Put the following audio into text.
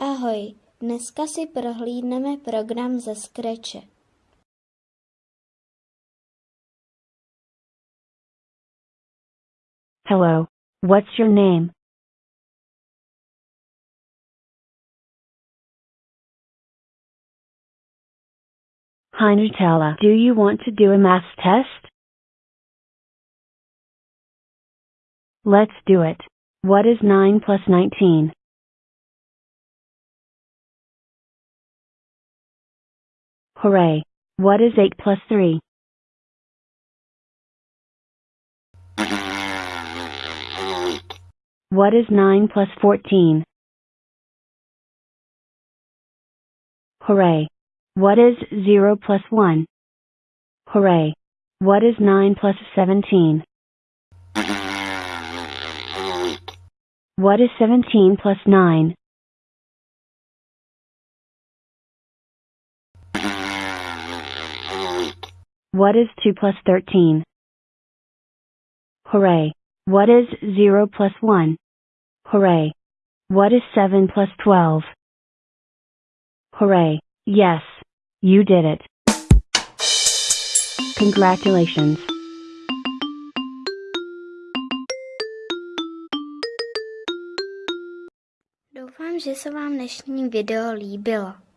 Ahoj, dneska si prohlídneme program ze Scratche. Hello, what's your name? Hi Nutella, do you want to do a math test? Let's do it. What is 9 plus 19? Hooray! What is 8 plus 3? What is 9 plus 14? Hooray! What is 0 plus 1? Hooray! What is 9 plus 17? What is 17 plus 9? What is 2 plus 13? Hooray! What is 0 plus 1? Hooray! What is 7 plus 12? Hooray! Yes! You did it! Congratulations! Doufám, že se vám dnešní video líbilo.